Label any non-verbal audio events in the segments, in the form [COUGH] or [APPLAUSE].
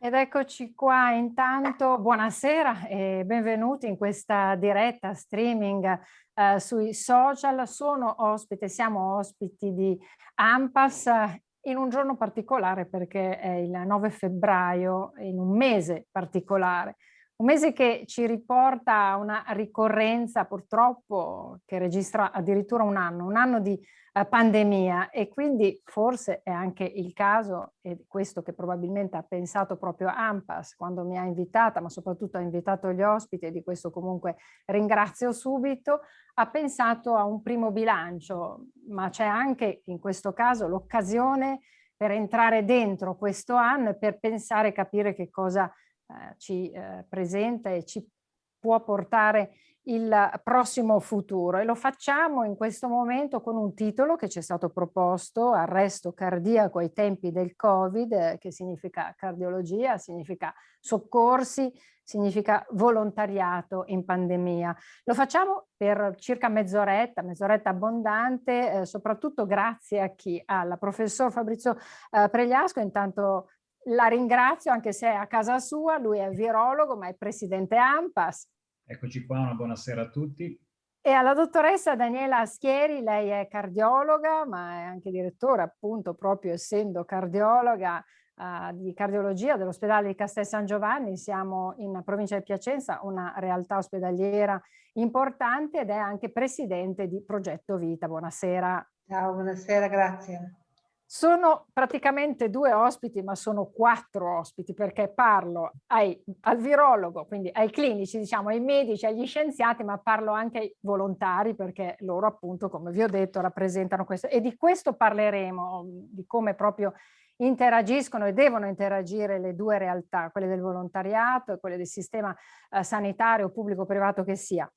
Ed eccoci qua intanto, buonasera e benvenuti in questa diretta streaming eh, sui social. Sono ospite, siamo ospiti di AMPAS in un giorno particolare perché è il 9 febbraio, in un mese particolare. Un mese che ci riporta a una ricorrenza purtroppo che registra addirittura un anno, un anno di eh, pandemia. E quindi forse è anche il caso, e questo che probabilmente ha pensato proprio AMPAS quando mi ha invitata, ma soprattutto ha invitato gli ospiti e di questo comunque ringrazio subito, ha pensato a un primo bilancio, ma c'è anche in questo caso l'occasione per entrare dentro questo anno e per pensare e capire che cosa ci eh, presenta e ci può portare il prossimo futuro e lo facciamo in questo momento con un titolo che ci è stato proposto, arresto cardiaco ai tempi del Covid, eh, che significa cardiologia, significa soccorsi, significa volontariato in pandemia. Lo facciamo per circa mezz'oretta, mezz'oretta abbondante, eh, soprattutto grazie a chi? Al professor Fabrizio eh, Pregliasco, intanto la ringrazio anche se è a casa sua, lui è virologo ma è presidente AMPAS. Eccoci qua, una buonasera a tutti. E alla dottoressa Daniela Schieri, lei è cardiologa ma è anche direttore appunto proprio essendo cardiologa uh, di cardiologia dell'ospedale di Castel San Giovanni, siamo in provincia di Piacenza, una realtà ospedaliera importante ed è anche presidente di Progetto Vita. Buonasera. Ciao, buonasera, grazie. Sono praticamente due ospiti, ma sono quattro ospiti perché parlo ai, al virologo, quindi ai clinici, diciamo, ai medici, agli scienziati, ma parlo anche ai volontari perché loro appunto, come vi ho detto, rappresentano questo. E di questo parleremo, di come proprio interagiscono e devono interagire le due realtà, quelle del volontariato e quelle del sistema eh, sanitario pubblico-privato che sia.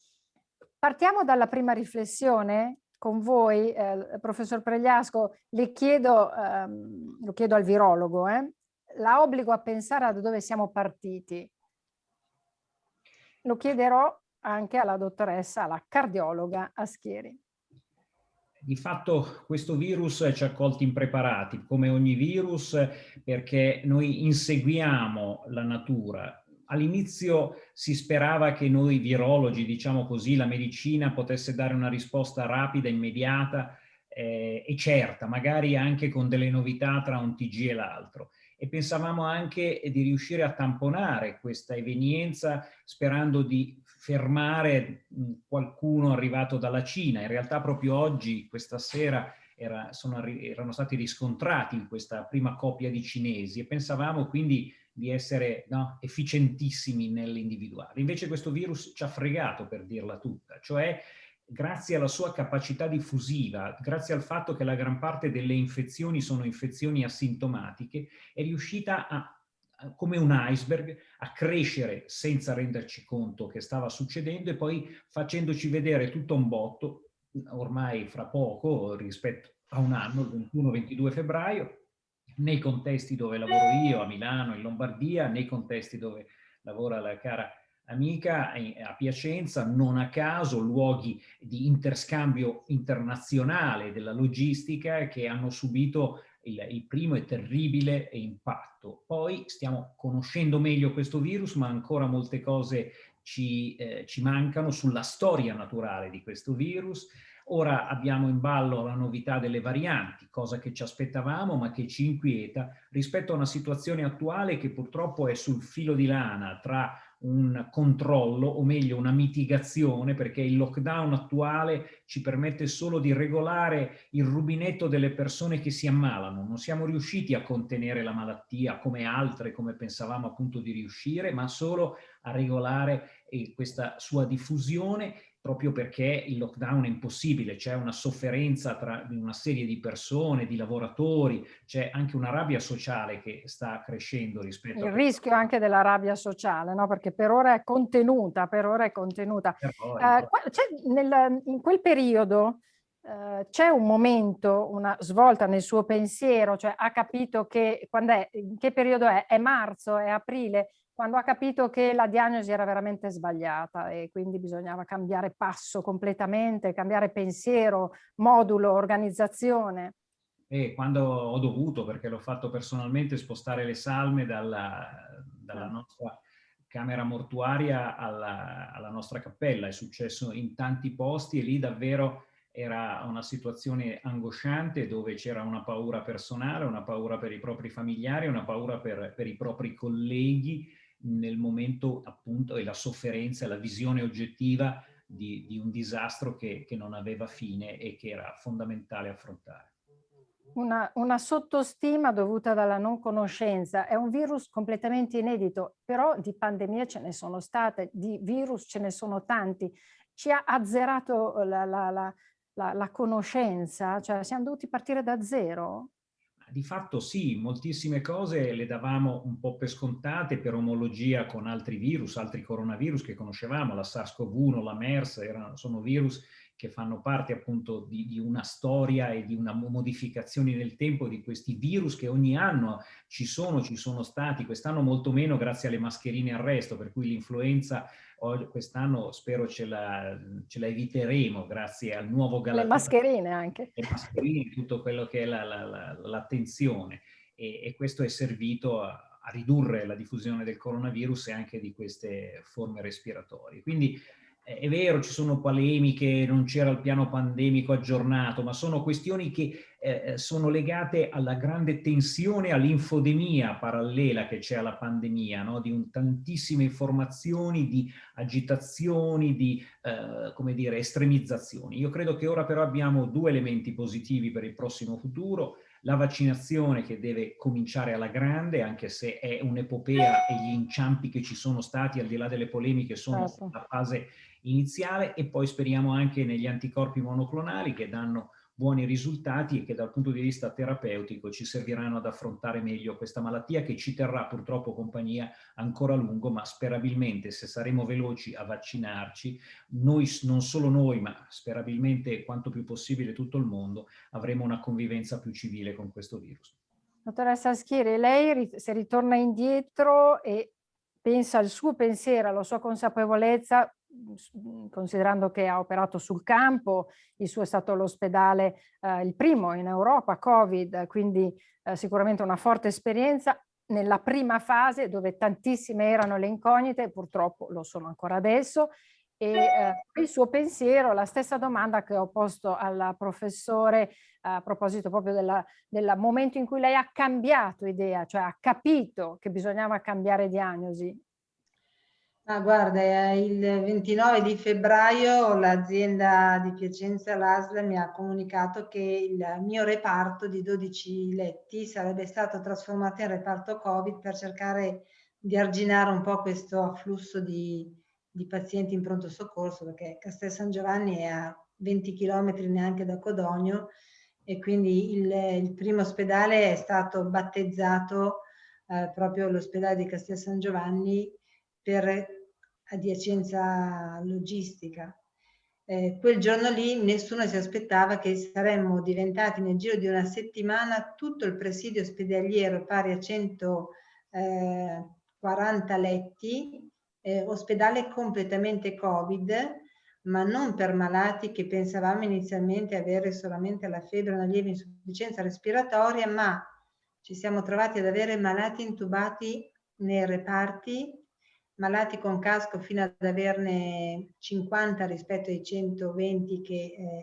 Partiamo dalla prima riflessione con voi, eh, professor Pregliasco, le chiedo, ehm, lo chiedo al virologo, eh, la obbligo a pensare da dove siamo partiti. Lo chiederò anche alla dottoressa, alla cardiologa Aschieri. Di fatto questo virus ci ha colti impreparati, come ogni virus, perché noi inseguiamo la natura, All'inizio si sperava che noi virologi, diciamo così, la medicina potesse dare una risposta rapida, immediata eh, e certa, magari anche con delle novità tra un TG e l'altro. E pensavamo anche di riuscire a tamponare questa evenienza sperando di fermare qualcuno arrivato dalla Cina. In realtà proprio oggi, questa sera, era, sono, erano stati riscontrati in questa prima coppia di cinesi e pensavamo quindi di essere no, efficientissimi nell'individuare. Invece questo virus ci ha fregato per dirla tutta, cioè grazie alla sua capacità diffusiva, grazie al fatto che la gran parte delle infezioni sono infezioni asintomatiche, è riuscita a come un iceberg, a crescere senza renderci conto che stava succedendo e poi facendoci vedere tutto un botto, ormai fra poco rispetto a un anno, il 21-22 febbraio, nei contesti dove lavoro io, a Milano, in Lombardia, nei contesti dove lavora la cara amica a Piacenza, non a caso luoghi di interscambio internazionale della logistica che hanno subito il, il, primo e terribile impatto. Poi stiamo conoscendo meglio questo virus, ma ancora molte cose ci, eh, ci mancano sulla storia naturale di questo virus, Ora abbiamo in ballo la novità delle varianti, cosa che ci aspettavamo ma che ci inquieta rispetto a una situazione attuale che purtroppo è sul filo di lana tra un controllo o meglio una mitigazione perché il lockdown attuale ci permette solo di regolare il rubinetto delle persone che si ammalano. Non siamo riusciti a contenere la malattia come altre, come pensavamo appunto di riuscire, ma solo a regolare eh, questa sua diffusione proprio perché il lockdown è impossibile, c'è una sofferenza tra una serie di persone, di lavoratori, c'è anche una rabbia sociale che sta crescendo rispetto il a... Il rischio anche della rabbia sociale, no? perché per ora è contenuta, per ora è contenuta. Eh, nel, in quel periodo eh, c'è un momento, una svolta nel suo pensiero, cioè ha capito che, quando è, in che periodo è? È marzo, è aprile? Quando ha capito che la diagnosi era veramente sbagliata e quindi bisognava cambiare passo completamente, cambiare pensiero, modulo, organizzazione. E quando ho dovuto, perché l'ho fatto personalmente, spostare le salme dalla, dalla ah. nostra camera mortuaria alla, alla, nostra cappella. È successo in tanti posti e lì davvero era una situazione angosciante dove c'era una paura personale, una paura per i propri familiari, una paura per, per i propri colleghi nel momento appunto e la sofferenza, la visione oggettiva di, di un disastro che, che non aveva fine e che era fondamentale affrontare. Una, una, sottostima dovuta dalla non conoscenza. È un virus completamente inedito, però di pandemie ce ne sono state, di virus ce ne sono tanti. Ci ha azzerato la, la, la, la conoscenza, cioè siamo dovuti partire da zero? Di fatto sì, moltissime cose le davamo un po' per scontate per omologia con altri virus, altri coronavirus che conoscevamo, la SARS-CoV-1, la MERS, erano, sono virus che fanno parte appunto di, di, una storia e di una modificazione nel tempo di questi virus che ogni anno ci sono, ci sono stati, quest'anno molto meno grazie alle mascherine al resto, per cui l'influenza quest'anno spero ce la, ce la, eviteremo grazie al nuovo galattico. Le mascherine anche. Le mascherine, tutto quello che è l'attenzione. La, la, e, e, questo è servito a, a ridurre la diffusione del coronavirus e anche di queste forme respiratorie. Quindi è vero, ci sono polemiche, non c'era il piano pandemico aggiornato, ma sono questioni che eh, eh sono legate alla grande tensione, all'infodemia parallela che c'è alla pandemia, no? di un, tantissime informazioni, di agitazioni, di eh, come dire, estremizzazioni. Io credo che ora però abbiamo due elementi positivi per il prossimo futuro, la vaccinazione che deve cominciare alla grande, anche se è un'epopea e gli inciampi che ci sono stati, al di là delle polemiche, sono certo. la fase iniziale e poi speriamo anche negli anticorpi monoclonali che danno buoni risultati e che dal punto di vista terapeutico ci serviranno ad affrontare meglio questa malattia che ci terrà purtroppo compagnia ancora a lungo, ma sperabilmente se saremo veloci a vaccinarci, noi, non solo noi, ma sperabilmente quanto più possibile tutto il mondo, avremo una convivenza più civile con questo virus. Dottoressa Schieri, lei se ritorna indietro e pensa al suo pensiero, alla sua consapevolezza, considerando che ha operato sul campo, il suo è stato l'ospedale eh, il primo in Europa, Covid, quindi eh, sicuramente una forte esperienza nella prima fase dove tantissime erano le incognite, purtroppo lo sono ancora adesso, e eh, il suo pensiero, la stessa domanda che ho posto al professore a proposito proprio del momento in cui lei ha cambiato idea, cioè ha capito che bisognava cambiare diagnosi Ah, guarda, il 29 di febbraio l'azienda di Piacenza, l'ASL, mi ha comunicato che il mio reparto di 12 letti sarebbe stato trasformato in reparto Covid per cercare di arginare un po' questo afflusso di, di pazienti in pronto soccorso, perché Castel San Giovanni è a 20 km neanche da Codogno e quindi il, il primo ospedale è stato battezzato eh, proprio l'ospedale di Castel San Giovanni per adiacenza logistica. Eh, quel giorno lì nessuno si aspettava che saremmo diventati nel giro di una settimana tutto il presidio ospedaliero pari a 140 eh, letti, eh, ospedale completamente Covid, ma non per malati che pensavamo inizialmente avere solamente la febbre, una lieve insufficienza respiratoria, ma ci siamo trovati ad avere malati intubati nei reparti malati con casco fino ad averne 50 rispetto ai 120 che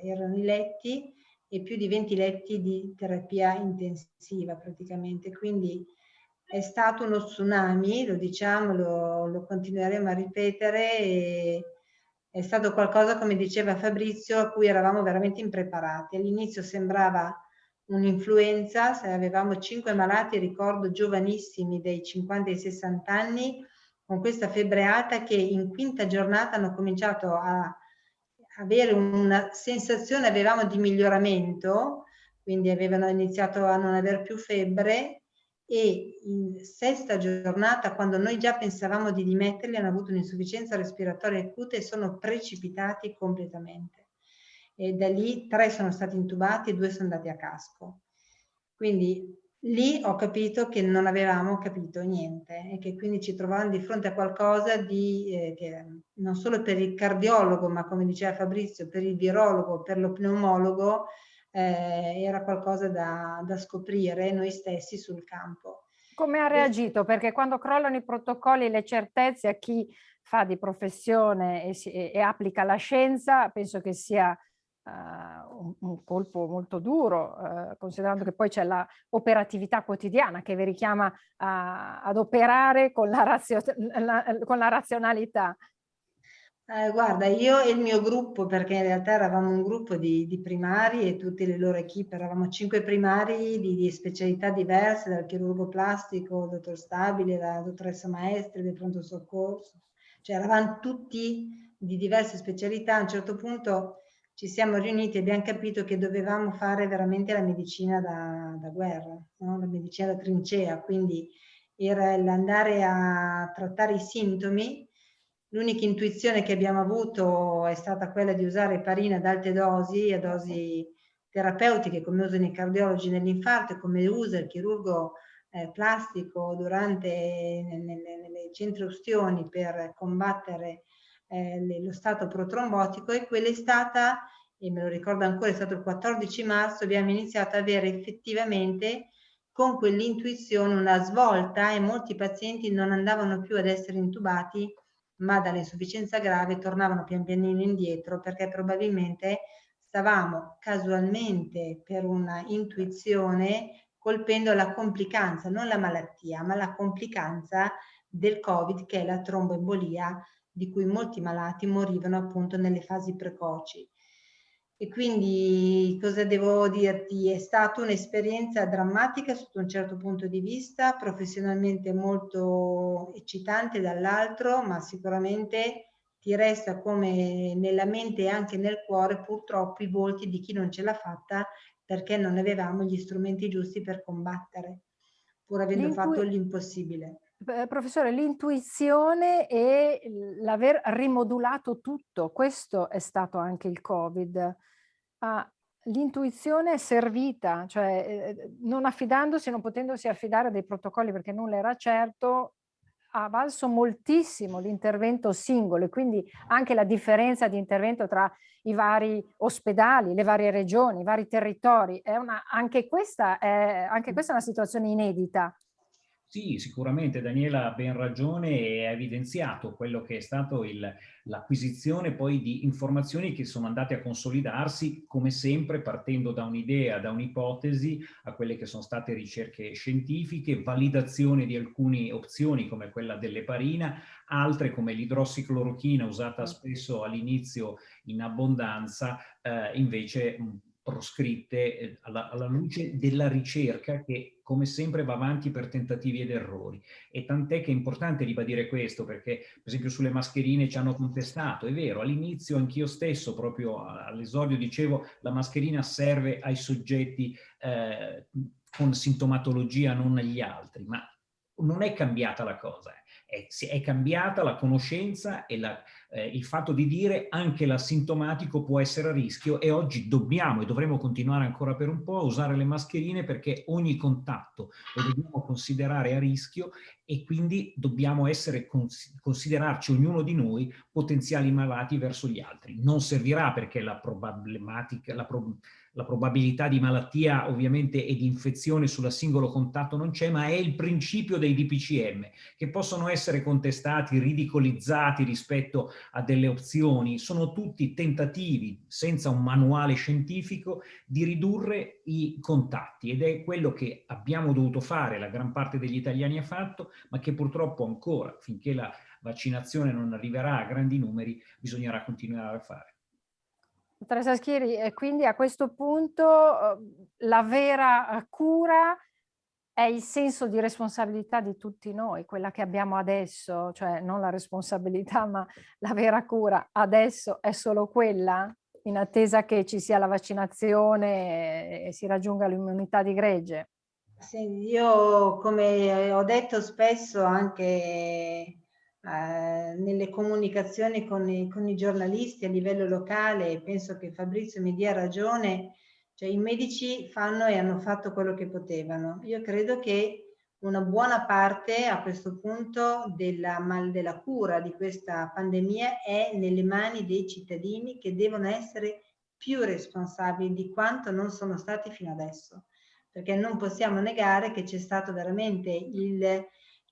eh, erano i letti e più di 20 letti di terapia intensiva praticamente. Quindi è stato uno tsunami, lo diciamo, lo, lo continueremo a ripetere e è stato qualcosa, come diceva Fabrizio, a cui eravamo veramente impreparati. All'inizio sembrava un'influenza, avevamo 5 malati, ricordo giovanissimi dei 50 ai 60 anni, con questa febbre alta che in quinta giornata hanno cominciato a avere una sensazione, avevamo di miglioramento, quindi avevano iniziato a non avere più febbre e in sesta giornata, quando noi già pensavamo di dimetterli, hanno avuto un'insufficienza respiratoria acuta e sono precipitati completamente. E da lì tre sono stati intubati e due sono andati a casco. Quindi lì ho capito che non avevamo capito niente e che quindi ci trovavamo di fronte a qualcosa di, eh, che non solo per il cardiologo, ma come diceva Fabrizio, per il virologo, per lo pneumologo, eh, era qualcosa da, da scoprire noi stessi sul campo. Come ha reagito? Perché quando crollano i protocolli, le certezze a chi fa di professione e, si, e, e applica la scienza, penso che sia un, un, colpo molto duro, uh, considerando che poi c'è l'operatività quotidiana che vi richiama a, ad operare con la, razio, la, con la razionalità. Eh, guarda, io e il mio gruppo, perché in realtà eravamo un gruppo di, di primari e tutte le loro equip, eravamo cinque primari di, di, specialità diverse, dal chirurgo plastico, il dottor Stabile, la dottoressa Maestri del pronto soccorso, cioè eravamo tutti di diverse specialità, a un certo punto ci siamo riuniti e abbiamo capito che dovevamo fare veramente la medicina da, da guerra, no? la medicina da trincea, quindi era l'andare a trattare i sintomi L'unica intuizione che abbiamo avuto è stata quella di usare heparina ad alte dosi, a dosi terapeutiche come usano i cardiologi nell'infarto e come usa il chirurgo eh, plastico durante nelle, nelle centro-ustioni per combattere eh, lo stato protrombotico e quella è stata, e me lo ricordo ancora, è stato il 14 marzo, abbiamo iniziato ad avere effettivamente con quell'intuizione una svolta e molti pazienti non andavano più ad essere intubati ma dall'insufficienza grave tornavano pian pianino indietro perché probabilmente stavamo casualmente per una intuizione colpendo la complicanza, non la malattia, ma la complicanza del Covid che è la tromboembolia di cui molti malati morivano appunto nelle fasi precoci. E quindi cosa devo dirti? È stata un'esperienza drammatica sotto un certo punto di vista, professionalmente molto eccitante dall'altro, ma sicuramente ti resta come nella mente e anche nel cuore purtroppo i volti di chi non ce l'ha fatta perché non avevamo gli strumenti giusti per combattere, pur avendo fatto l'impossibile. Professore, l'intuizione e l'aver rimodulato tutto, questo è stato anche il Covid ah, l'intuizione è servita, cioè eh, non affidandosi, non potendosi affidare a dei protocolli perché nulla era certo, ha valso moltissimo l'intervento singolo e quindi anche la differenza di intervento tra i vari ospedali, le varie regioni, i vari territori. Una, anche, questa è, anche questa è una situazione inedita. Sì, sicuramente Daniela ha ben ragione e ha evidenziato quello che è stato l'acquisizione poi di informazioni che sono andate a consolidarsi come sempre partendo da un'idea, da un'ipotesi a quelle che sono state ricerche scientifiche, validazione di alcune opzioni come quella dell'eparina, altre come l'idrossiclorochina usata spesso all'inizio in abbondanza eh, invece proscritte eh, alla, alla, luce della ricerca che come sempre va avanti per tentativi ed errori. E tant'è che è importante ribadire questo perché per esempio sulle mascherine ci hanno contestato, è vero, all'inizio anch'io stesso proprio all'esordio dicevo la mascherina serve ai soggetti eh, con sintomatologia non agli altri, ma non è cambiata la cosa, è, è cambiata la conoscenza e la, eh, il fatto di dire anche l'asintomatico può essere a rischio e oggi dobbiamo e dovremo continuare ancora per un po' a usare le mascherine perché ogni contatto lo dobbiamo considerare a rischio e quindi dobbiamo essere, considerarci ognuno di noi potenziali malati verso gli altri. Non servirà perché la problematica, la pro, la probabilità di malattia ovviamente e di infezione sulla singolo contatto non c'è, ma è il principio dei DPCM, che possono essere contestati, ridicolizzati rispetto a delle opzioni, sono tutti tentativi, senza un manuale scientifico, di ridurre i contatti ed è quello che abbiamo dovuto fare, la gran parte degli italiani ha fatto, ma che purtroppo ancora, finché la vaccinazione non arriverà a grandi numeri, bisognerà continuare a fare. Dottoressa Schieri, e quindi a questo punto uhm, la vera eh, cura è il senso di responsabilità di tutti noi, quella che abbiamo adesso, cioè non la responsabilità ma la vera cura adesso è solo quella in attesa che ci sia la vaccinazione e si raggiunga l'immunità di gregge? Sì, io come ho detto spesso anche eh, nelle comunicazioni con i, con i, giornalisti a livello locale, penso che Fabrizio mi dia ragione, cioè i medici fanno e hanno fatto quello che potevano. Io credo che una buona parte a questo punto della, della cura di questa pandemia è nelle mani dei cittadini che devono essere più responsabili di quanto non sono stati fino adesso, perché non possiamo negare che c'è stato veramente il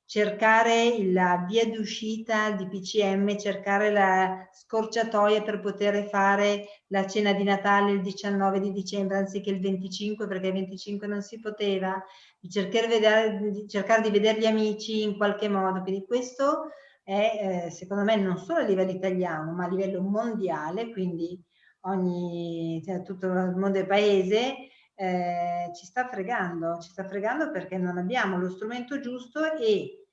cercare la via d'uscita di PCM, cercare la scorciatoia per poter fare la cena di Natale il 19 di dicembre anziché il 25 perché il 25 non si poteva, di cercare, vedere, di, cercare di vedere gli amici in qualche modo. Quindi questo è eh, secondo me non solo a livello italiano ma a livello mondiale, quindi ogni, cioè, tutto il mondo del paese eh, ci sta fregando, ci sta fregando perché non abbiamo lo strumento giusto e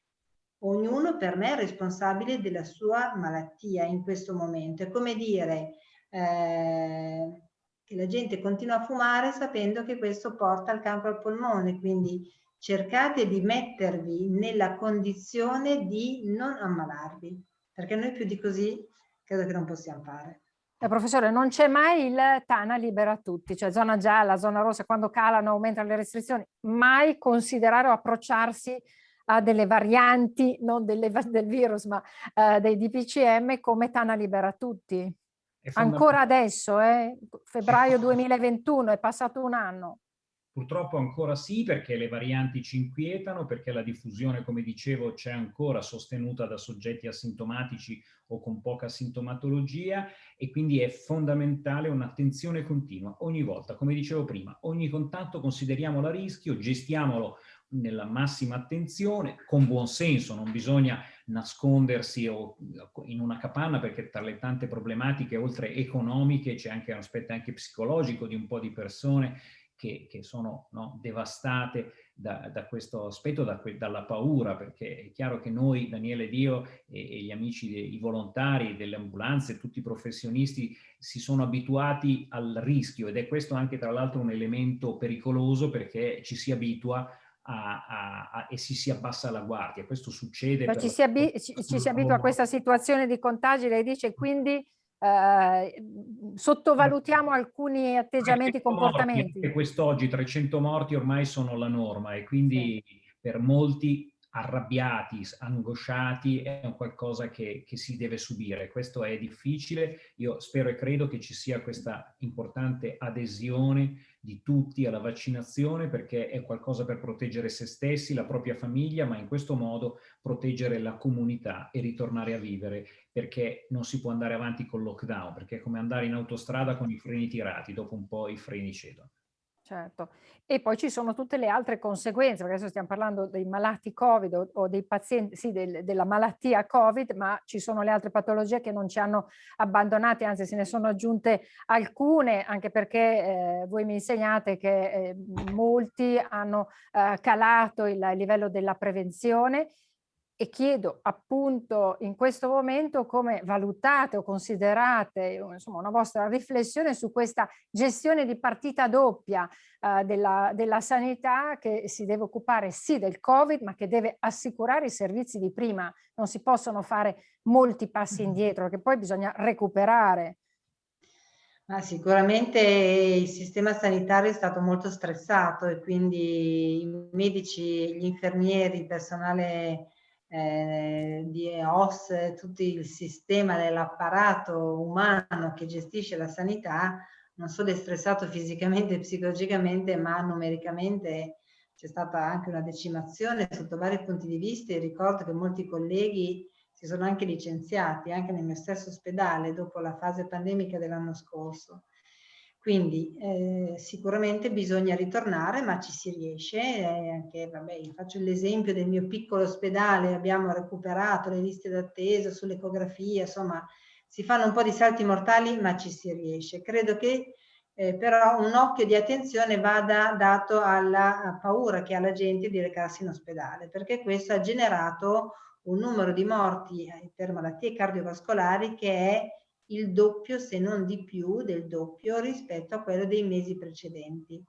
ognuno per me è responsabile della sua malattia in questo momento. È come dire eh, che la gente continua a fumare sapendo che questo porta al cancro al polmone, quindi cercate di mettervi nella condizione di non ammalarvi, perché noi più di così credo che non possiamo fare. Eh, professore, non c'è mai il Tana libera tutti, cioè zona gialla, zona rossa, quando calano, aumentano le restrizioni, mai considerare o approcciarsi a delle varianti, non delle, del virus, ma uh, dei DPCM come Tana libera tutti. Ancora adesso, eh? febbraio 2021, è passato un anno. Purtroppo ancora sì, perché le varianti ci inquietano, perché la diffusione, come dicevo, c'è ancora sostenuta da soggetti asintomatici o con poca sintomatologia e quindi è fondamentale un'attenzione continua ogni volta. Come dicevo prima, ogni contatto consideriamolo a rischio, gestiamolo nella massima attenzione, con buon senso, non bisogna nascondersi in una capanna perché tra le tante problematiche, oltre economiche, c'è anche un aspetto anche psicologico di un po' di persone che, che sono no, devastate da, da, questo aspetto, da, dalla paura, perché è chiaro che noi, Daniele Dio e, e gli amici, dei, i volontari delle ambulanze, tutti i professionisti, si sono abituati al rischio ed è questo anche tra l'altro un elemento pericoloso perché ci si abitua a, a, a, e si, si abbassa la guardia. Questo succede. Ci, si ci, ci si abitua a questa situazione di contagi, lei dice, quindi eh, sottovalutiamo alcuni atteggiamenti, comportamenti. Quest'oggi 300 morti ormai sono la norma e quindi sì. per molti arrabbiati, angosciati, è un qualcosa che, che, si deve subire. Questo è difficile. Io spero e credo che ci sia questa importante adesione di tutti alla vaccinazione perché è qualcosa per proteggere se stessi, la propria famiglia, ma in questo modo proteggere la comunità e ritornare a vivere perché non si può andare avanti col lockdown, perché è come andare in autostrada con i freni tirati, dopo un po' i freni cedono. Certo, e poi ci sono tutte le altre conseguenze, perché adesso stiamo parlando dei malati Covid o, o dei pazienti, sì, del, della malattia Covid, ma ci sono le altre patologie che non ci hanno abbandonati, anzi se ne sono aggiunte alcune, anche perché eh, voi mi insegnate che eh, molti hanno eh, calato il, livello della prevenzione e chiedo appunto in questo momento come valutate o considerate insomma, una vostra riflessione su questa gestione di partita doppia eh, della, della sanità che si deve occupare sì del Covid ma che deve assicurare i servizi di prima. Non si possono fare molti passi indietro perché poi bisogna recuperare. Ma sicuramente il sistema sanitario è stato molto stressato e quindi i medici, gli infermieri, il personale eh, di EOS, tutto il sistema dell'apparato umano che gestisce la sanità, non solo è stressato fisicamente e psicologicamente, ma numericamente c'è stata anche una decimazione sotto vari punti di vista e ricordo che molti colleghi si sono anche licenziati, anche nel mio stesso ospedale, dopo la fase pandemica dell'anno scorso. Quindi eh, sicuramente bisogna ritornare, ma ci si riesce. Eh, anche, vabbè, faccio l'esempio del mio piccolo ospedale, abbiamo recuperato le liste d'attesa sull'ecografia, insomma, si fanno un po' di salti mortali, ma ci si riesce. Credo che eh, però un occhio di attenzione vada dato alla paura che ha la gente di recarsi in ospedale, perché questo ha generato un numero di morti eh, per malattie cardiovascolari che è il doppio se non di più del doppio rispetto a quello dei mesi precedenti.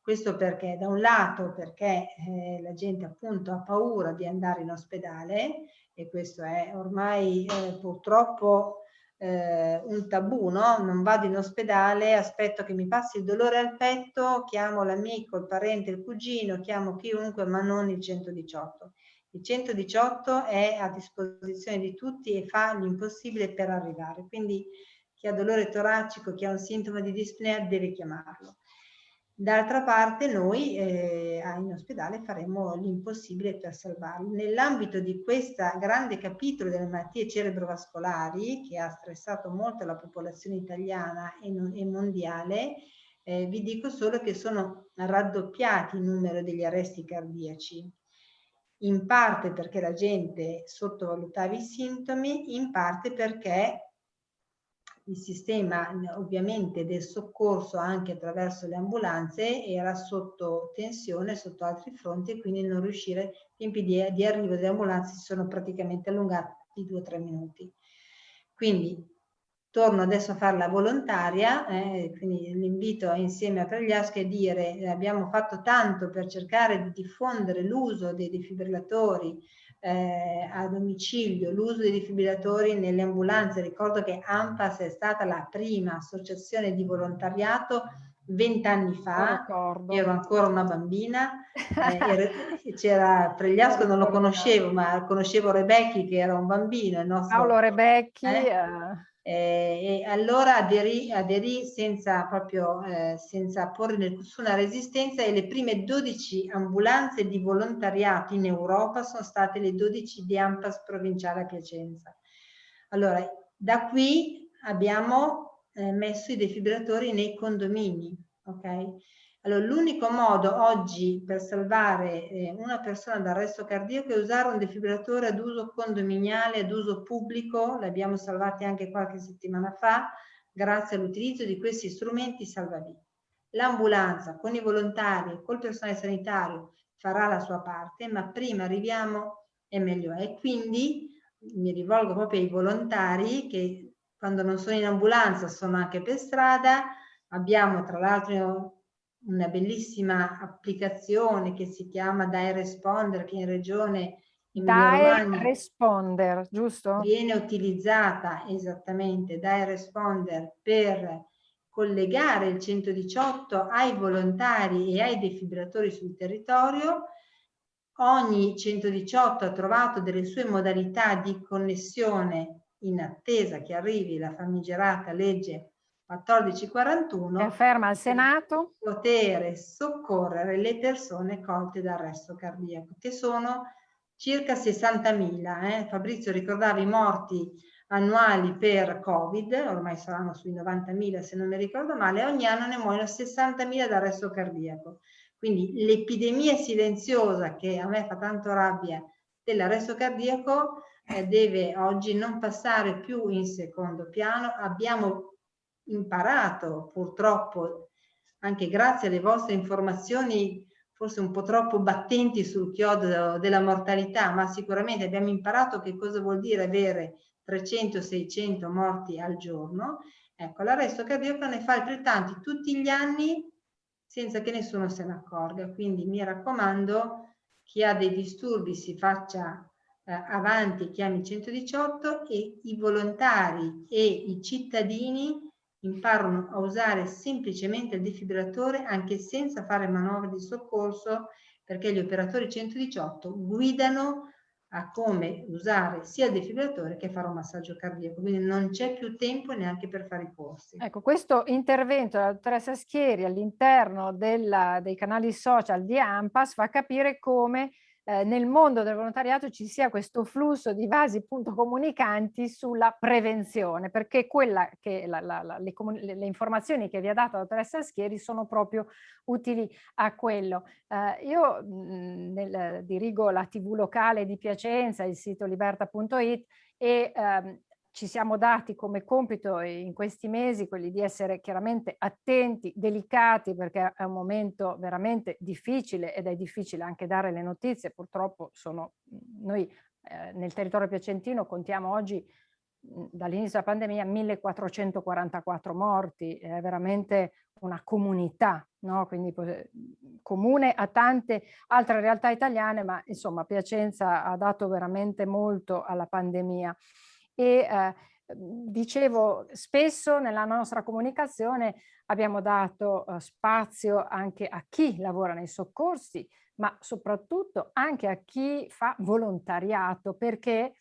Questo perché da un lato perché eh, la gente appunto ha paura di andare in ospedale e questo è ormai eh, purtroppo eh, un tabù, no? Non vado in ospedale, aspetto che mi passi il dolore al petto, chiamo l'amico, il parente, il cugino, chiamo chiunque ma non il 118. Il 118 è a disposizione di tutti e fa l'impossibile per arrivare, quindi chi ha dolore toracico, chi ha un sintomo di dispnea deve chiamarlo. D'altra parte noi eh, in ospedale faremo l'impossibile per salvarli. Nell'ambito di questo grande capitolo delle malattie cerebrovascolari che ha stressato molto la popolazione italiana e, non, e mondiale, eh, vi dico solo che sono raddoppiati il numero degli arresti cardiaci, in parte perché la gente sottovalutava i sintomi, in parte perché il sistema ovviamente del soccorso anche attraverso le ambulanze era sotto tensione sotto altri fronti e quindi non riuscire, i tempi di, di arrivo delle ambulanze si sono praticamente allungati di due o tre minuti. Quindi torno adesso a farla volontaria, eh, quindi l'invito insieme a Pregliaschi a dire eh, abbiamo fatto tanto per cercare di diffondere l'uso dei defibrillatori eh, a domicilio, l'uso dei defibrillatori nelle ambulanze. Ricordo che AMPAS è stata la prima associazione di volontariato vent'anni fa, ero ancora una bambina, eh, [LAUGHS] c'era Pregliasco, non lo conoscevo, ma conoscevo Rebecchi che era un bambino. Il nostro, Paolo Rebecchi. Eh, eh e allora aderì, aderì senza, proprio, eh, senza porre nessuna resistenza e le prime 12 ambulanze di volontariato in Europa sono state le 12 di Ampas provinciale a Piacenza. Allora, da qui abbiamo eh, messo i defibrillatori nei condomini, ok? Allora, l'unico modo oggi per salvare eh, una persona dall'arresto cardiaco è usare un defibrillatore ad uso condominiale, ad uso pubblico, l'abbiamo salvati anche qualche settimana fa, grazie all'utilizzo di questi strumenti salvavita. L'ambulanza con i volontari, col personale sanitario farà la sua parte, ma prima arriviamo e meglio è. Quindi mi rivolgo proprio ai volontari che quando non sono in ambulanza sono anche per strada, abbiamo tra l'altro una bellissima applicazione che si chiama Dai Responder che in regione Dai Responder, giusto? Viene utilizzata esattamente Dai Responder per collegare il 118 ai volontari e ai defibrillatori sul territorio. Ogni 118 ha trovato delle sue modalità di connessione in attesa che arrivi la famigerata legge 1441 afferma al Senato. potere soccorrere le persone colte da arresto cardiaco che sono circa 60.000 eh? Fabrizio ricordava i morti annuali per covid ormai saranno sui 90.000 se non mi ricordo male ogni anno ne muoiono 60.000 da arresto cardiaco. Quindi l'epidemia silenziosa che a me fa tanto rabbia dell'arresto cardiaco eh, deve oggi non passare più in secondo piano. Abbiamo imparato purtroppo anche grazie alle vostre informazioni forse un po' troppo battenti sul chiodo della mortalità, ma sicuramente abbiamo imparato che cosa vuol dire avere 300-600 morti al giorno. Ecco, l'arresto cardiaco ne fa altrettanti tutti gli anni senza che nessuno se ne accorga. Quindi mi raccomando, chi ha dei disturbi si faccia eh, avanti, chiami 118 e i volontari e i cittadini imparano a usare semplicemente il defibrillatore anche senza fare manovre di soccorso perché gli operatori 118 guidano a come usare sia il defibrillatore che fare un massaggio cardiaco, quindi non c'è più tempo neanche per fare i corsi. Ecco, questo intervento della dottoressa Schieri all'interno dei canali social di AMPAS fa capire come eh, nel mondo del volontariato ci sia questo flusso di vasi appunto comunicanti sulla prevenzione, perché quella che la, la, la, le, le, informazioni che vi ha dato la dottoressa Schieri sono proprio utili a quello. Eh, io mh, nel, dirigo la tv locale di Piacenza, il sito liberta.it e ehm, ci siamo dati come compito in questi mesi quelli di essere chiaramente attenti, delicati, perché è un momento veramente difficile ed è difficile anche dare le notizie. Purtroppo sono, noi eh, nel territorio piacentino contiamo oggi dall'inizio della pandemia 1444 morti, è veramente una comunità, no? quindi comune a tante altre realtà italiane, ma insomma Piacenza ha dato veramente molto alla pandemia e eh, dicevo spesso nella nostra comunicazione abbiamo dato eh, spazio anche a chi lavora nei soccorsi ma soprattutto anche a chi fa volontariato perché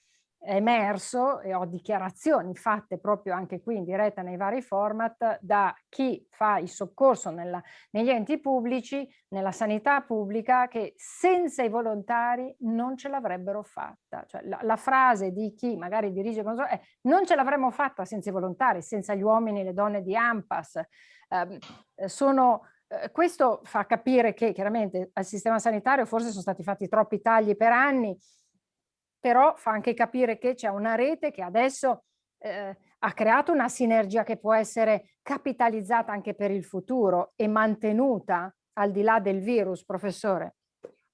emerso e ho dichiarazioni fatte proprio anche qui in diretta nei vari format da chi fa il soccorso nella, negli enti pubblici, nella sanità pubblica, che senza i volontari non ce l'avrebbero fatta. Cioè, la, la, frase di chi magari dirige è non ce l'avremmo fatta senza i volontari, senza gli uomini e le donne di AMPAS. Ehm, eh, sono, eh, questo fa capire che chiaramente al sistema sanitario forse sono stati fatti troppi tagli per anni, però fa anche capire che c'è una rete che adesso eh, ha creato una sinergia che può essere capitalizzata anche per il futuro e mantenuta al di là del virus, professore.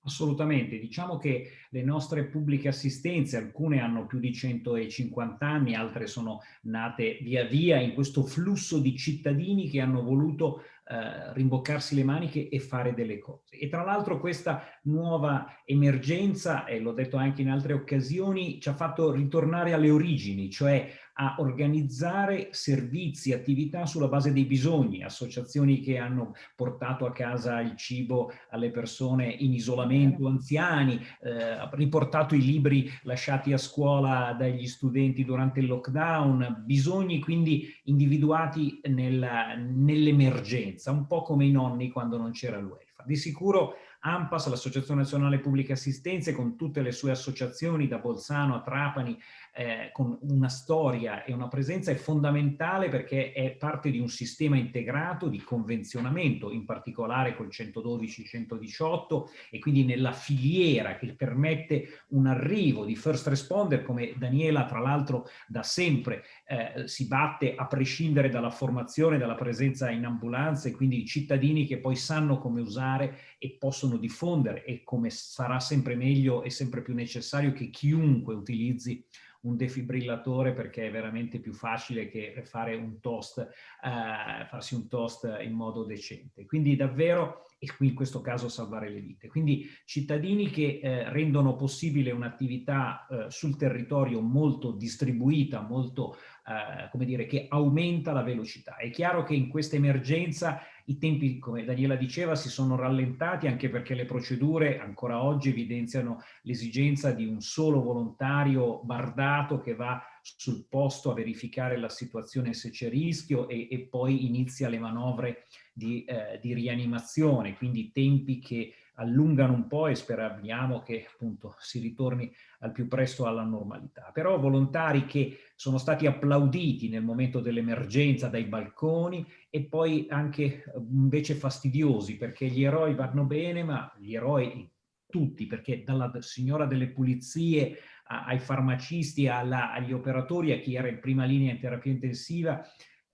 Assolutamente, diciamo che le nostre pubbliche assistenze, alcune hanno più di 150 anni, altre sono nate via via in questo flusso di cittadini che hanno voluto eh, rimboccarsi le maniche e fare delle cose. E tra l'altro questa nuova emergenza, e l'ho detto anche in altre occasioni, ci ha fatto ritornare alle origini, cioè a organizzare servizi, attività sulla base dei bisogni, associazioni che hanno portato a casa il cibo alle persone in isolamento, anziani, eh, riportato i libri lasciati a scuola dagli studenti durante il lockdown, bisogni quindi individuati nell'emergenza, un po' come i nonni quando non c'era welfare. Di sicuro AMPAS, l'Associazione Nazionale Pubbliche Assistenze, con tutte le sue associazioni da Bolzano a Trapani, eh, con una storia e una presenza è fondamentale perché è parte di un sistema integrato di convenzionamento, in particolare col 112-118 e quindi nella filiera che permette un arrivo di first responder come Daniela tra l'altro da sempre eh, si batte a prescindere dalla formazione, dalla presenza in ambulanza e quindi i cittadini che poi sanno come usare e possono diffondere e come sarà sempre meglio e sempre più necessario che chiunque utilizzi un defibrillatore perché è veramente più facile che fare un toast, eh, farsi un toast in modo decente. Quindi davvero, e qui in questo caso salvare le vite. Quindi cittadini che eh, rendono possibile un'attività eh, sul territorio molto distribuita, molto, eh, come dire, che aumenta la velocità. È chiaro che in questa emergenza i tempi, come Daniela diceva, si sono rallentati anche perché le procedure ancora oggi evidenziano l'esigenza di un solo volontario bardato che va sul posto a verificare la situazione se c'è rischio e, e, poi inizia le manovre di, eh, di rianimazione, quindi tempi che allungano un po' e speriamo che appunto si ritorni al più presto alla normalità. Però volontari che sono stati applauditi nel momento dell'emergenza dai balconi e poi anche invece fastidiosi perché gli eroi vanno bene, ma gli eroi tutti, perché dalla signora delle pulizie ai farmacisti, alla, agli operatori, a chi era in prima linea in terapia intensiva,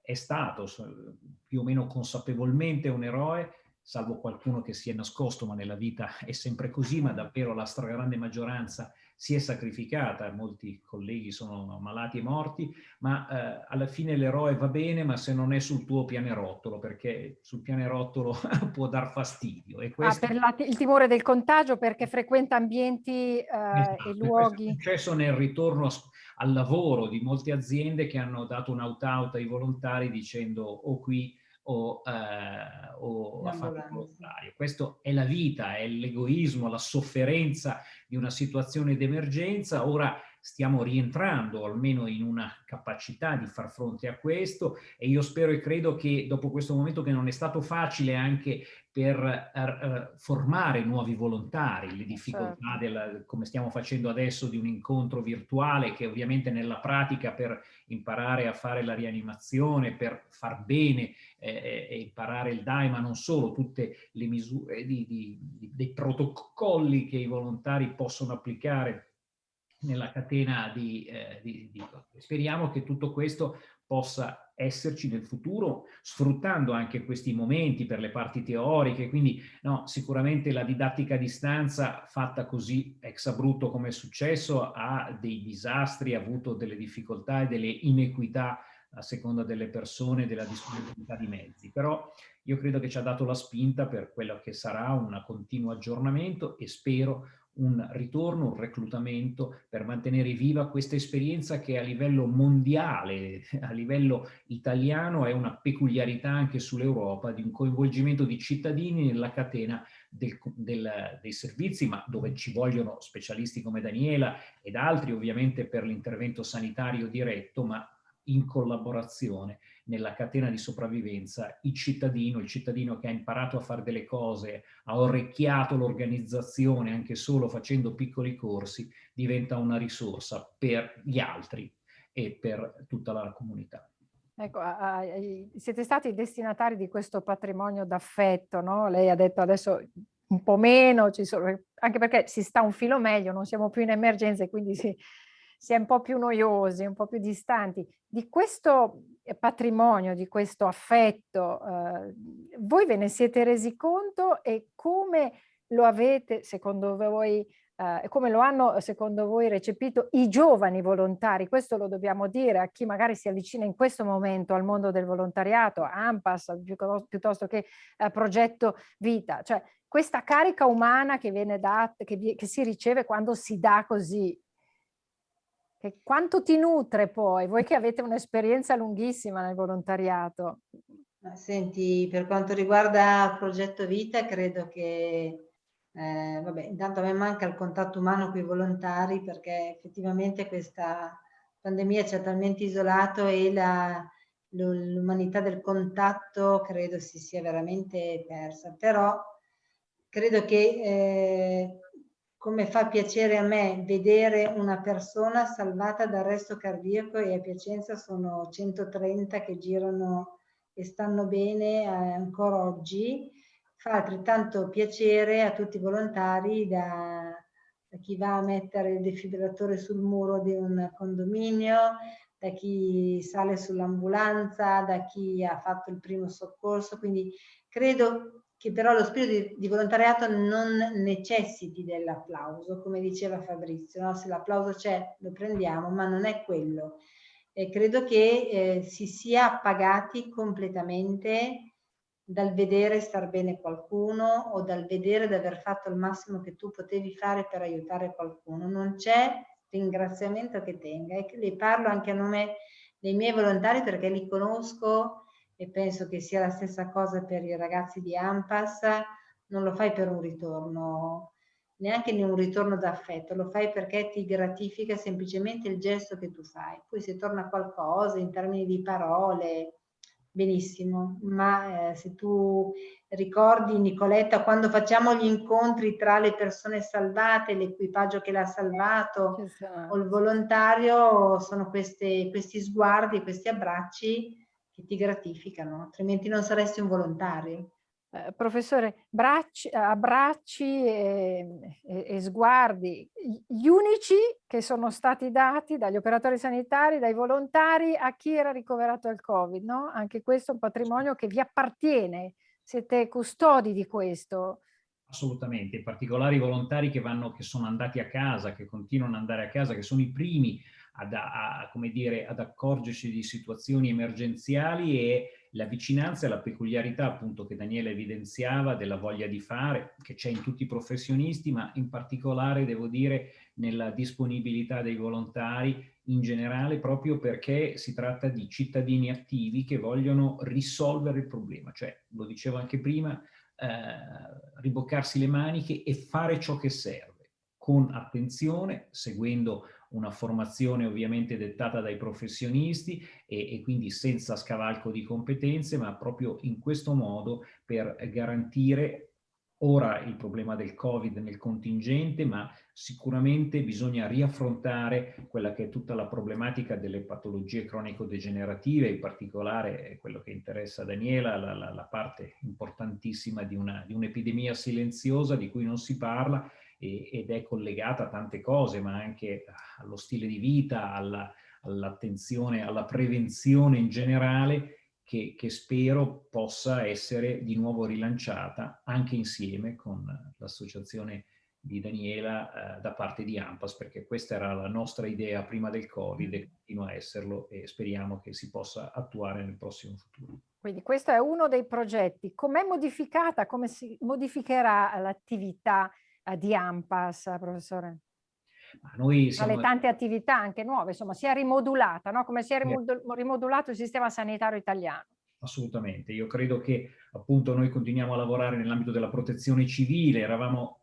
è stato più o meno consapevolmente un eroe, salvo qualcuno che si è nascosto, ma nella vita è sempre così, ma davvero la stragrande maggioranza si è sacrificata, molti colleghi sono malati e morti, ma eh, alla fine l'eroe va bene, ma se non è sul tuo pianerottolo, perché sul pianerottolo [LAUGHS] può dar fastidio. E questo... Ah, per la, il timore del contagio, perché frequenta ambienti eh, esatto, e luoghi... È successo nel ritorno al lavoro di molte aziende che hanno dato un out-out ai volontari dicendo o oh, qui o, eh, o a fare il volontario. Questo è la vita, è l'egoismo, la sofferenza di una situazione d'emergenza. Ora stiamo rientrando almeno in una capacità di far fronte a questo e io spero e credo che dopo questo momento che non è stato facile anche per uh, formare nuovi volontari, le difficoltà, certo. del, come stiamo facendo adesso, di un incontro virtuale che ovviamente nella pratica per imparare a fare la rianimazione, per far bene eh, e imparare il DAI, ma non solo, tutte le misure di, di, di, dei protocolli che i volontari possono applicare nella catena di, eh, di, di, Speriamo che tutto questo possa esserci nel futuro, sfruttando anche questi momenti per le parti teoriche, quindi no, sicuramente la didattica a distanza fatta così ex abrupto come è successo ha dei disastri, ha avuto delle difficoltà e delle inequità a seconda delle persone e della disponibilità di mezzi, però io credo che ci ha dato la spinta per quello che sarà un continuo aggiornamento e spero un ritorno, un reclutamento per mantenere viva questa esperienza che a livello mondiale, [LAUGHS] a livello italiano è una peculiarità anche sull'Europa di un coinvolgimento di cittadini nella catena del, del, dei servizi, ma dove ci vogliono specialisti come Daniela ed altri ovviamente per l'intervento sanitario diretto, ma in collaborazione nella catena di sopravvivenza il cittadino, il cittadino che ha imparato a fare delle cose, ha orecchiato l'organizzazione anche solo facendo piccoli corsi, diventa una risorsa per gli altri e per tutta la comunità. Ecco, siete stati destinatari di questo patrimonio d'affetto, no? Lei ha detto adesso un po' meno, sono, anche perché si sta un filo meglio, non siamo più in emergenza e quindi si, si è un po' più noiosi, un po' più distanti. Di questo patrimonio, di questo affetto, eh, voi ve ne siete resi conto e come lo avete, secondo voi, eh, come lo hanno, secondo voi, recepito i giovani volontari? Questo lo dobbiamo dire a chi magari si avvicina in questo momento al mondo del volontariato, AMPAS, piuttosto che eh, Progetto Vita. Cioè, questa carica umana che viene data, che, che si riceve quando si dà così che quanto ti nutre poi, voi che avete un'esperienza lunghissima nel volontariato? Senti, per quanto riguarda progetto Vita, credo che, eh, vabbè, intanto a me manca il contatto umano con i volontari perché effettivamente questa pandemia ci ha talmente isolato e l'umanità del contatto credo si sia veramente persa. Però credo che eh, come fa piacere a me vedere una persona salvata dall'arresto cardiaco e a Piacenza sono 130 che girano e stanno bene eh, ancora oggi, fa altrettanto piacere a tutti i volontari da, da chi va a mettere il defibrillatore sul muro di un condominio, da chi sale sull'ambulanza, da chi ha fatto il primo soccorso, quindi credo che però lo spirito di, di volontariato non necessiti dell'applauso, come diceva Fabrizio, no? se l'applauso c'è lo prendiamo, ma non è quello. E credo che eh, si sia appagati completamente dal vedere star bene qualcuno o dal vedere di aver fatto il massimo che tu potevi fare per aiutare qualcuno. Non c'è ringraziamento che tenga e le parlo anche a nome dei miei volontari perché li conosco e penso che sia la stessa cosa per i ragazzi di AMPAS, non lo fai per un ritorno, neanche un ritorno d'affetto, lo fai perché ti gratifica semplicemente il gesto che tu fai. Poi se torna qualcosa in termini di parole, benissimo, ma eh, se tu ricordi Nicoletta quando facciamo gli incontri tra le persone salvate, l'equipaggio che l'ha salvato esatto. o il volontario, sono queste, questi sguardi, questi abbracci che ti gratificano, altrimenti non saresti un volontario. Eh, professore, bracci, abbracci e, e, e, sguardi, gli unici che sono stati dati dagli operatori sanitari, dai volontari a chi era ricoverato al Covid, no? Anche questo è un patrimonio che vi appartiene, siete custodi di questo. Assolutamente, in particolare i volontari che, vanno, che sono andati a casa, che continuano ad andare a casa, che sono i primi ad, a, come dire, ad accorgersi di situazioni emergenziali e la vicinanza e la peculiarità appunto che Daniele evidenziava della voglia di fare, che c'è in tutti i professionisti, ma in particolare devo dire nella disponibilità dei volontari in generale proprio perché si tratta di cittadini attivi che vogliono risolvere il problema, cioè lo dicevo anche prima, eh, riboccarsi le maniche e fare ciò che serve con attenzione, seguendo una formazione ovviamente dettata dai professionisti e, e, quindi senza scavalco di competenze, ma proprio in questo modo per garantire ora il problema del Covid nel contingente, ma sicuramente bisogna riaffrontare quella che è tutta la problematica delle patologie cronico-degenerative, in particolare quello che interessa Daniela, la, la, la parte importantissima di un'epidemia un silenziosa di cui non si parla ed è collegata a tante cose, ma anche allo stile di vita, all'attenzione, all alla prevenzione in generale, che, che, spero possa essere di nuovo rilanciata anche insieme con l'associazione di Daniela eh, da parte di AMPAS, perché questa era la nostra idea prima del Covid e continua a esserlo e speriamo che si possa attuare nel prossimo futuro. Quindi questo è uno dei progetti. Com'è modificata, come si modificherà l'attività di AMPAS, professore? Siamo... Alle tante attività anche nuove, insomma, si è rimodulata, no? come si è rimodulato il sistema sanitario italiano. Assolutamente, io credo che appunto noi continuiamo a lavorare nell'ambito della protezione civile, eravamo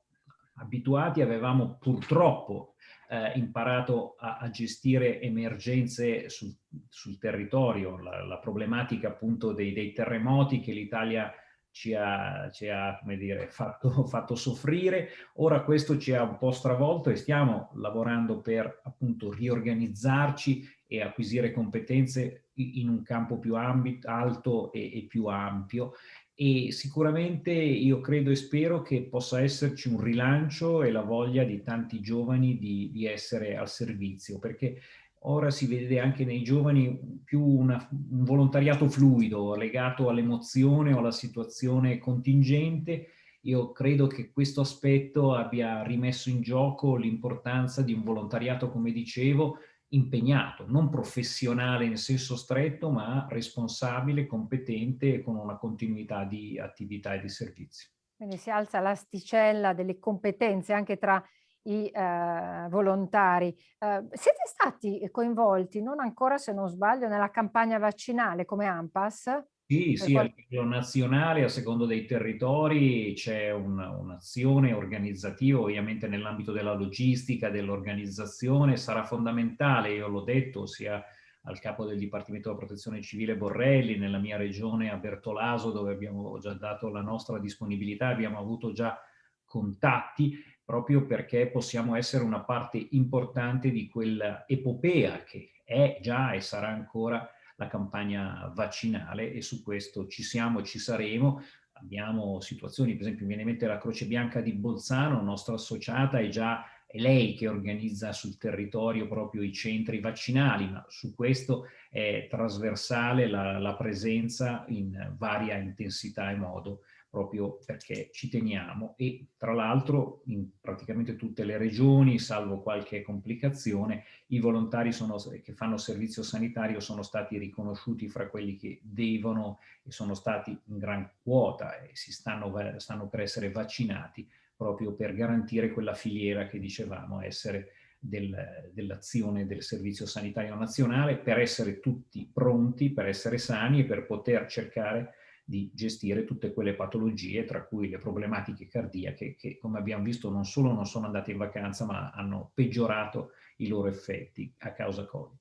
abituati, avevamo purtroppo eh, imparato a, a, gestire emergenze sul, sul territorio, la, la, problematica appunto dei, dei terremoti che l'Italia ci ha, ci ha dire, [LAUGHS] fatto, fatto, soffrire. Ora questo ci ha un po' stravolto e stiamo lavorando per appunto riorganizzarci e acquisire competenze in un campo più ambito, alto e, e più ampio e sicuramente io credo e spero che possa esserci un rilancio e la voglia di tanti giovani di, di essere al servizio, perché ora si vede anche nei giovani più una, un volontariato fluido legato all'emozione o alla situazione contingente. Io credo che questo aspetto abbia rimesso in gioco l'importanza di un volontariato, come dicevo, impegnato, non professionale in senso stretto, ma responsabile, competente e con una continuità di attività e di servizio. Quindi si alza l'asticella delle competenze anche tra i eh, volontari. Eh, siete stati coinvolti, non ancora se non sbaglio, nella campagna vaccinale come AMPAS? Sì, sì, a livello nazionale, a secondo dei territori, c'è un'azione un organizzativa, ovviamente nell'ambito della logistica, dell'organizzazione, sarà fondamentale, io l'ho detto, sia al capo del Dipartimento della Protezione Civile Borrelli, nella mia regione a Bertolaso, dove abbiamo già dato la nostra disponibilità, abbiamo avuto già contatti, proprio perché possiamo essere una parte importante di quell'epopea che è già e sarà ancora la campagna vaccinale e su questo ci siamo e ci saremo. Abbiamo situazioni, per esempio mi viene in mente la Croce Bianca di Bolzano, nostra associata, è già è lei che organizza sul territorio proprio i centri vaccinali, ma su questo è trasversale la, la presenza in varia intensità e modo proprio perché ci teniamo e tra l'altro in praticamente tutte le regioni, salvo qualche complicazione, i volontari sono, che fanno servizio sanitario sono stati riconosciuti fra quelli che devono e sono stati in gran quota e si stanno, stanno per essere vaccinati proprio per garantire quella filiera che dicevamo essere del, dell'azione del Servizio Sanitario Nazionale per essere tutti pronti, per essere sani e per poter cercare di gestire tutte quelle patologie, tra cui le problematiche cardiache, che come abbiamo visto non solo non sono andate in vacanza, ma hanno peggiorato i loro effetti a causa Covid.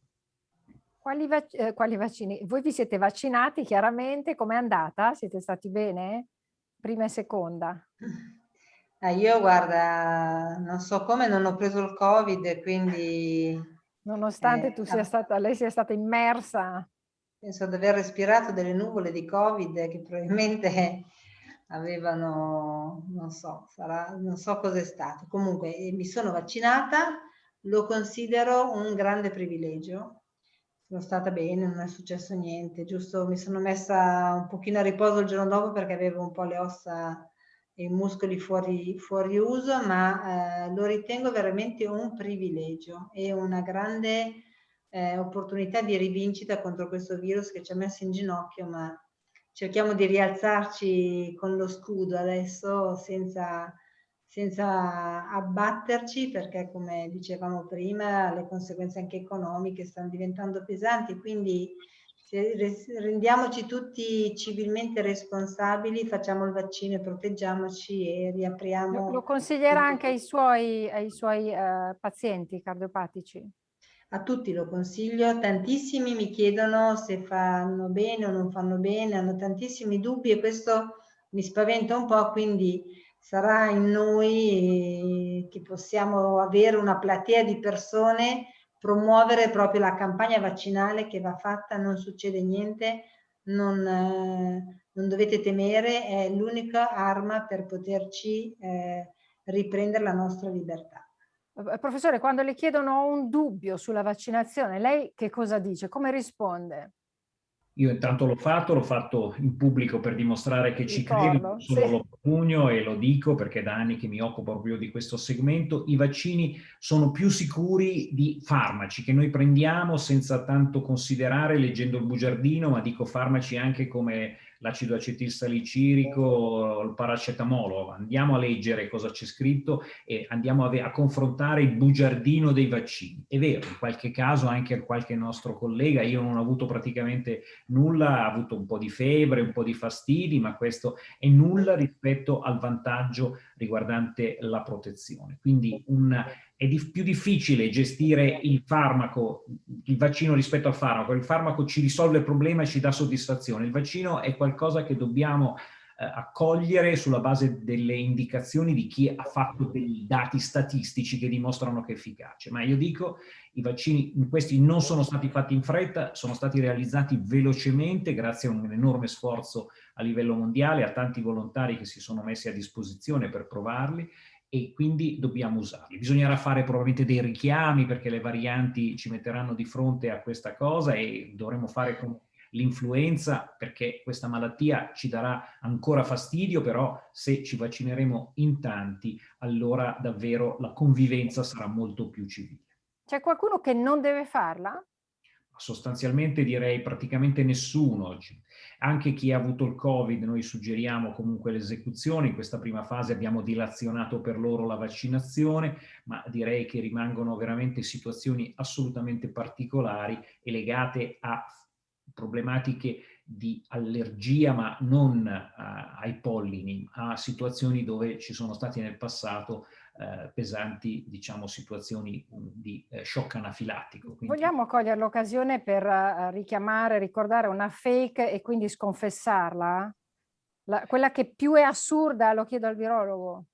Quali, vac eh, quali vaccini? Voi vi siete vaccinati chiaramente, com'è andata? Siete stati bene? Prima e seconda? Eh, io guarda, non so come non ho preso il Covid, quindi... Nonostante eh, tu sia stata, lei sia stata immersa penso di aver respirato delle nuvole di Covid che probabilmente [LAUGHS] avevano, non so, sarà, non so cos'è stato. Comunque eh, mi sono vaccinata, lo considero un grande privilegio. Sono stata bene, non è successo niente, giusto mi sono messa un pochino a riposo il giorno dopo perché avevo un po' le ossa e i muscoli fuori, fuori uso, ma eh, lo ritengo veramente un privilegio e una grande eh, opportunità di rivincita contro questo virus che ci ha messo in ginocchio, ma cerchiamo di rialzarci con lo scudo adesso senza, senza abbatterci perché come dicevamo prima le conseguenze anche economiche stanno diventando pesanti, quindi rendiamoci tutti civilmente responsabili, facciamo il vaccino e proteggiamoci e riapriamo. Lo consiglierà anche ai suoi, ai suoi uh, pazienti cardiopatici? A tutti lo consiglio, tantissimi mi chiedono se fanno bene o non fanno bene, hanno tantissimi dubbi e questo mi spaventa un po', quindi sarà in noi che possiamo avere una platea di persone, promuovere proprio la campagna vaccinale che va fatta, non succede niente, non, eh, non dovete temere, è l'unica arma per poterci eh, riprendere la nostra libertà. Eh, professore, quando le chiedono un dubbio sulla vaccinazione, lei che cosa dice? Come risponde? Io intanto l'ho fatto, l'ho fatto in pubblico per dimostrare che ci credo, sì. lo pugno e lo dico perché da anni che mi occupo proprio di questo segmento, i vaccini sono più sicuri di farmaci che noi prendiamo senza tanto considerare leggendo il bugiardino, ma dico farmaci anche come l'acido acetilsalicirico, il paracetamolo, andiamo a leggere cosa c'è scritto e andiamo a, a, confrontare il bugiardino dei vaccini. È vero, in qualche caso anche qualche nostro collega, io non ho avuto praticamente nulla, ha avuto un po' di febbre, un po' di fastidi, ma questo è nulla rispetto al vantaggio riguardante la protezione. Quindi un, è di, più difficile gestire il farmaco, il vaccino rispetto al farmaco. Il farmaco ci risolve il problema e ci dà soddisfazione. Il vaccino è qualcosa che dobbiamo eh, accogliere sulla base delle indicazioni di chi ha fatto dei dati statistici che dimostrano che è efficace. Ma io dico, i vaccini questi non sono stati fatti in fretta, sono stati realizzati velocemente grazie a un enorme sforzo a livello mondiale, a tanti volontari che si sono messi a disposizione per provarli e quindi dobbiamo usarli. Bisognerà fare probabilmente dei richiami perché le varianti ci metteranno di fronte a questa cosa e dovremo fare come l'influenza perché questa malattia ci darà ancora fastidio, però se ci vaccineremo in tanti, allora davvero la convivenza sarà molto più civile. C'è qualcuno che non deve farla? Sostanzialmente direi praticamente nessuno oggi. Anche chi ha avuto il Covid, noi suggeriamo comunque l'esecuzione. In questa prima fase abbiamo dilazionato per loro la vaccinazione, ma direi che rimangono veramente situazioni assolutamente particolari e legate a problematiche di allergia, ma non uh, ai pollini, a situazioni dove ci sono stati nel passato uh, pesanti, diciamo, situazioni um, di uh, shock anafilattico. Quindi... Vogliamo cogliere l'occasione per richiamare, ricordare una fake e quindi sconfessarla? La, quella che più è assurda, lo chiedo al virologo.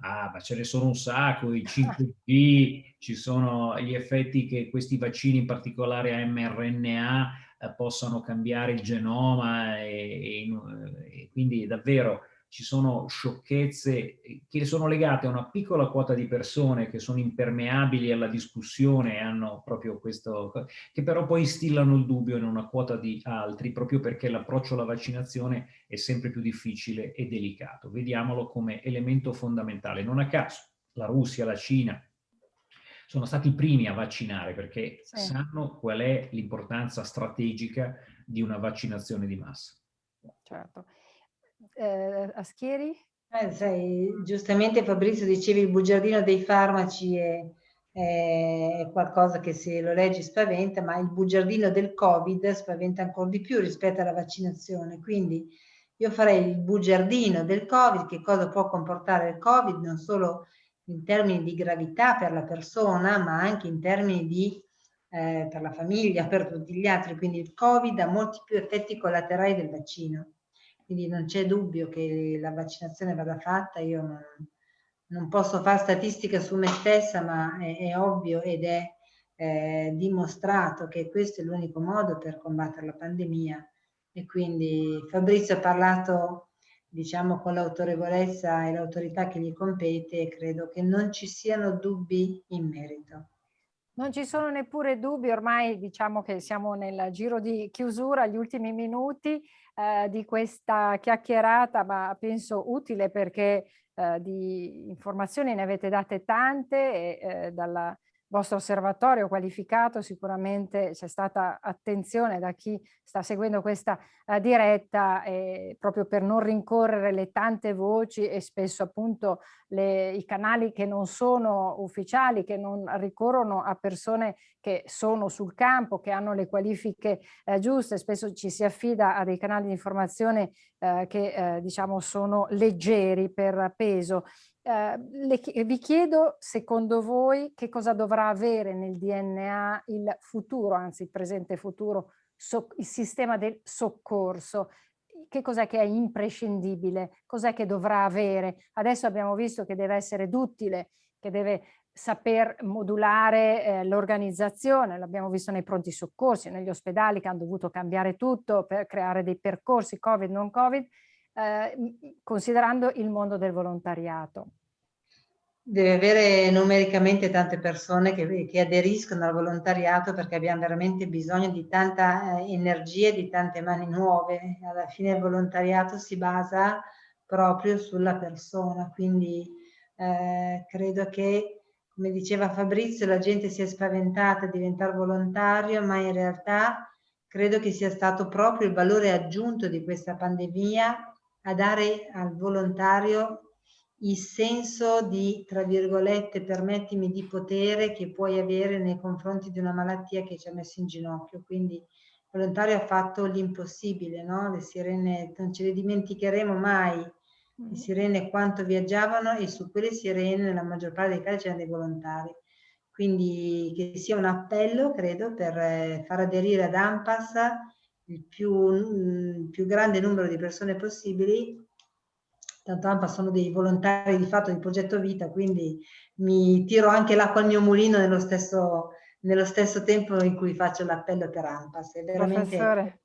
Ah, ma ce ne sono un sacco, i [LAUGHS] 5G, ci sono gli effetti che questi vaccini, in particolare a mRNA, eh, possano cambiare il genoma e, e, e, quindi davvero ci sono sciocchezze che sono legate a una piccola quota di persone che sono impermeabili alla discussione hanno proprio questo, che però poi instillano il dubbio in una quota di altri proprio perché l'approccio alla vaccinazione è sempre più difficile e delicato. Vediamolo come elemento fondamentale. Non a caso la Russia, la Cina, sono stati i primi a vaccinare perché sì. sanno qual è l'importanza strategica di una vaccinazione di massa. Certo. Eh, Aschieri? Eh, sai, giustamente Fabrizio dicevi il bugiardino dei farmaci è, è, qualcosa che se lo leggi spaventa, ma il bugiardino del Covid spaventa ancora di più rispetto alla vaccinazione. Quindi io farei il bugiardino del Covid, che cosa può comportare il Covid, non solo in termini di gravità per la persona, ma anche in termini di eh, per la famiglia, per tutti gli altri. Quindi il Covid ha molti più effetti collaterali del vaccino. Quindi non c'è dubbio che la vaccinazione vada fatta. Io non, non posso fare statistica su me stessa, ma è, è ovvio ed è eh, dimostrato che questo è l'unico modo per combattere la pandemia. E quindi Fabrizio ha parlato diciamo con l'autorevolezza e l'autorità che gli compete e credo che non ci siano dubbi in merito. Non ci sono neppure dubbi, ormai diciamo che siamo nel giro di chiusura, gli ultimi minuti eh, di questa chiacchierata, ma penso utile perché eh, di informazioni ne avete date tante e eh, dalla vostro osservatorio qualificato sicuramente c'è stata attenzione da chi sta seguendo questa uh, diretta eh, proprio per non rincorrere le tante voci e spesso appunto le, i canali che non sono ufficiali, che non ricorrono a persone che sono sul campo, che hanno le qualifiche eh, giuste, spesso ci si affida a dei canali di informazione eh, che eh, diciamo sono leggeri per peso eh, le, vi chiedo, secondo voi, che cosa dovrà avere nel DNA il futuro, anzi il presente futuro, so, il sistema del soccorso? Che cos'è che è imprescindibile? Cos'è che dovrà avere? Adesso abbiamo visto che deve essere duttile, che deve saper modulare eh, l'organizzazione, l'abbiamo visto nei pronti soccorsi, negli ospedali che hanno dovuto cambiare tutto per creare dei percorsi Covid, non Covid, eh, considerando il mondo del volontariato. Deve avere numericamente tante persone che, che, aderiscono al volontariato perché abbiamo veramente bisogno di tanta eh, energia e di tante mani nuove. Alla fine il volontariato si basa proprio sulla persona, quindi eh, credo che, come diceva Fabrizio, la gente si è spaventata a diventare volontario, ma in realtà credo che sia stato proprio il valore aggiunto di questa pandemia a dare al volontario il senso di, tra virgolette, permettimi, di potere che puoi avere nei confronti di una malattia che ci ha messo in ginocchio. Quindi il volontario ha fatto l'impossibile, no? Le sirene, non ce le dimenticheremo mai, le mm. sirene quanto viaggiavano e su quelle sirene nella maggior parte dei casi c'erano dei volontari. Quindi che sia un appello, credo, per eh, far aderire ad AMPAS il più, il mm, più grande numero di persone possibili tanto AMPA sono dei volontari di fatto di progetto vita, quindi mi tiro anche l'acqua al mio mulino nello stesso, nello stesso tempo in cui faccio l'appello per AMPAS. È veramente... Professore.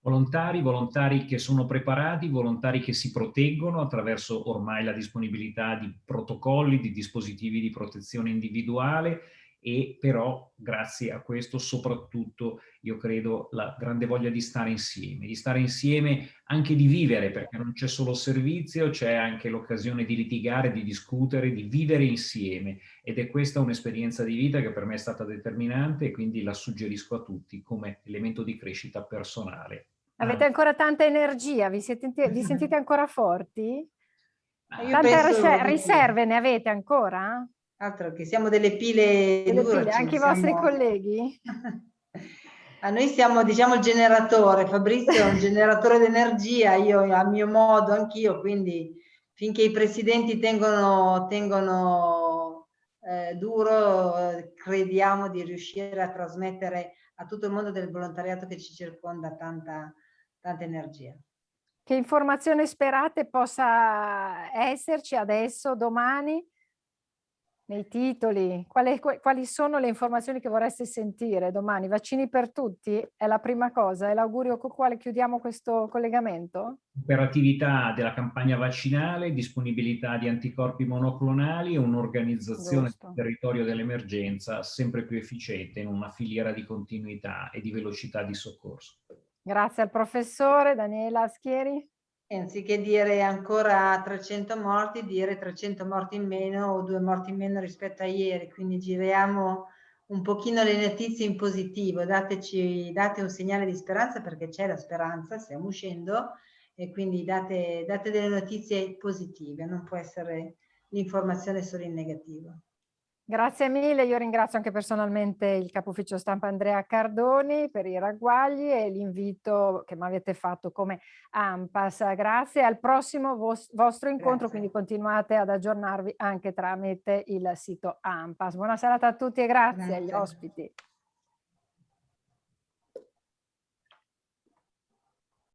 Volontari, volontari che sono preparati, volontari che si proteggono attraverso ormai la disponibilità di protocolli, di dispositivi di protezione individuale e però grazie a questo soprattutto io credo la grande voglia di stare insieme, di stare insieme anche di vivere perché non c'è solo servizio, c'è anche l'occasione di litigare, di discutere, di vivere insieme ed è questa un'esperienza di vita che per me è stata determinante e quindi la suggerisco a tutti come elemento di crescita personale. Avete ancora tanta energia? Vi, siete, vi [LAUGHS] sentite ancora forti? Tante riserve ne avete ancora? Altro che siamo delle pile, delle pile anche i vostri colleghi? [LAUGHS] A noi siamo, diciamo, il generatore, Fabrizio è un generatore d'energia, io a mio modo anch'io, quindi finché i presidenti tengono, tengono eh, duro, crediamo di riuscire a trasmettere a tutto il mondo del volontariato che ci circonda tanta, tanta energia. Che informazione sperate possa esserci adesso, domani? Nei titoli, quali, quali, sono le informazioni che vorreste sentire domani? Vaccini per tutti è la prima cosa, è l'augurio con quale chiudiamo questo collegamento? Operatività della campagna vaccinale, disponibilità di anticorpi monoclonali e un'organizzazione del territorio dell'emergenza sempre più efficiente in una filiera di continuità e di velocità di soccorso. Grazie al professore Daniela Schieri. Anziché dire ancora 300 morti, dire 300 morti in meno o due morti in meno rispetto a ieri. Quindi giriamo un pochino le notizie in positivo, dateci, date un segnale di speranza perché c'è la speranza, stiamo uscendo e quindi date, date delle notizie positive, non può essere l'informazione solo in negativo. Grazie mille, io ringrazio anche personalmente il capo ufficio stampa Andrea Cardoni per i ragguagli e l'invito che mi avete fatto come AMPAS. Grazie, al prossimo vos vostro incontro, Grazie. quindi continuate ad aggiornarvi anche tramite il sito AMPAS. Buona serata a tutti e grazie, grazie. agli ospiti.